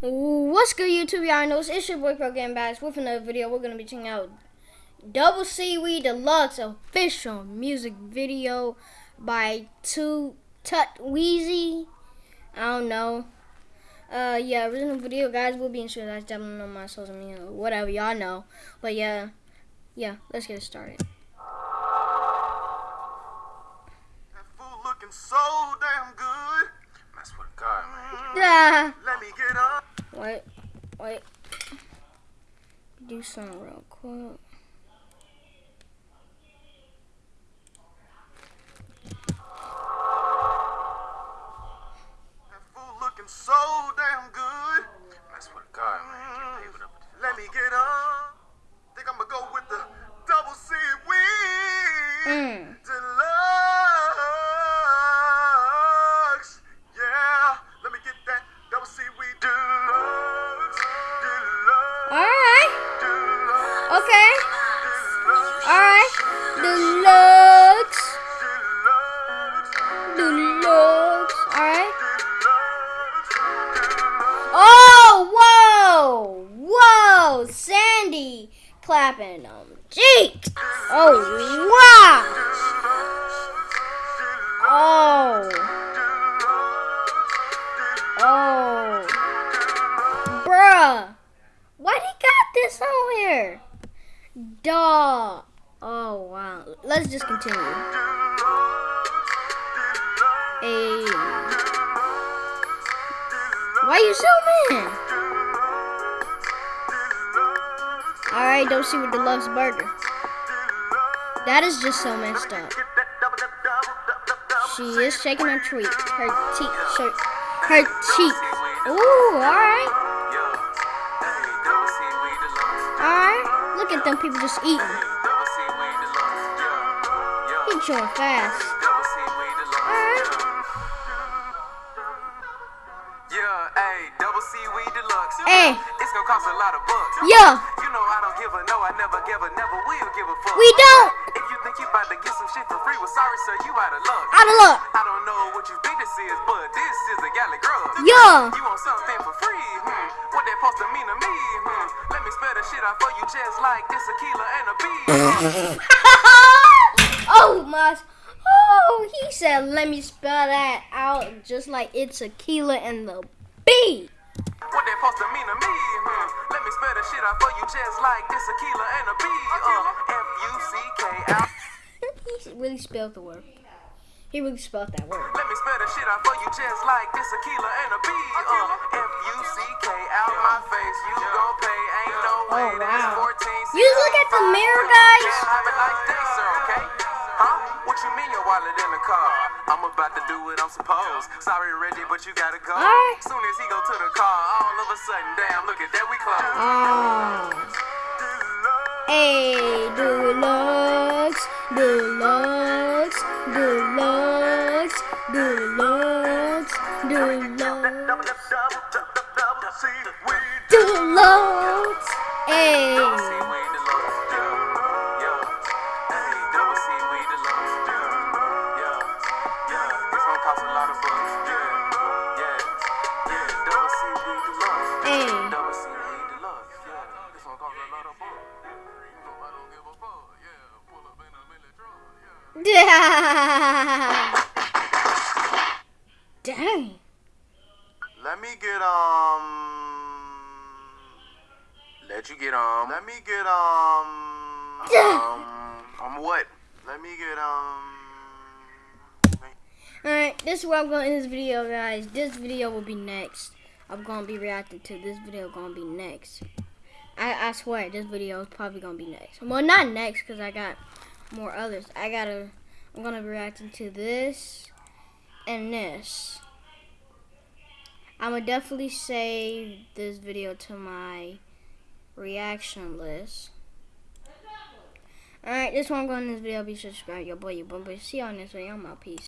What's good, YouTube? Y'all know it's your boy Pro Game Bass with another video. We're gonna be checking out Double Seaweed Deluxe official music video by Two Tut Weezy. I don't know. Uh, yeah, original video, guys. Will be in sure that's definitely on my social media, whatever y'all know. But yeah, yeah, let's get it started. That food looking so damn good. I swear to God, man. Yeah. Let me get up. Wait, wait. Do something real quick. That food looking so damn good. I swear to God, man. Can't pay up. Let me get up. Think I'm gonna go with the double seaweed Mm. Okay. Alright. Deluxe. Deluxe. Alright. Oh, whoa. Whoa. Sandy clapping them cheeks. Oh, wow. Oh. Oh. Bruh. Why he got this on here? Duh. Oh, wow. Let's just continue. Hey. Why are you zooming? Alright, don't see what the love's burger. That is just so messed up. She is shaking her tweet. Her cheek. Her, her cheek. Ooh. Alright. At them people just eating. He chewing fast. Hey, double seaweed deluxe. Hey. It's gonna cost a lot of bucks. Yeah. You know I don't give a no, I never give a never will give a fuck. We don't. If you think you about to get some shit for free, well sorry sir, you out of luck. Out of luck. I don't know what you think this is, but this is a galley grub. Yeah. You want shit out for you just like this Akeelah and a bee. oh my. Oh, he said, let me spell that out just like it's Akeelah and the Bee. What that supposed to mean to me? Hmm. Let me spell the shit out for you just like this Akeelah and a bee. Uh, F-U-C-K-I. he really spelled the word. He really spelled that word. Let me spell the shit out for you just like this a kilo and a bee. Uh, F-U-C-K out my face. You gon' pay. Ain't no way. Oh, That's wow. 14. You look at the mirror, guys. Yeah, have a nice day, sir, okay? Huh? What you mean your wallet in the car? I'm about to do what I'm supposed. Sorry, Reggie, but you gotta go. Alright. Soon as he go to the car, all of a sudden, damn, look at that, we close. Oh. Hey, deluxe, deluxe, a milli truck. Yeah. Dang. Let me get um. Let you get um. Let me get um. Um. Um. What? Let me get um. Alright, this is where I'm going to end this video, guys. This video will be next. I'm going to be reacting to this video going to be next. I, I swear, this video is probably going to be next. Well, not next, because I got more others. I got to, I'm going to be reacting to this and this. I'm going to definitely save this video to my reaction list. Alright, this one going to this video. Be sure to subscribe, your boy, your boy. See y'all in this video. I'm out. Peace.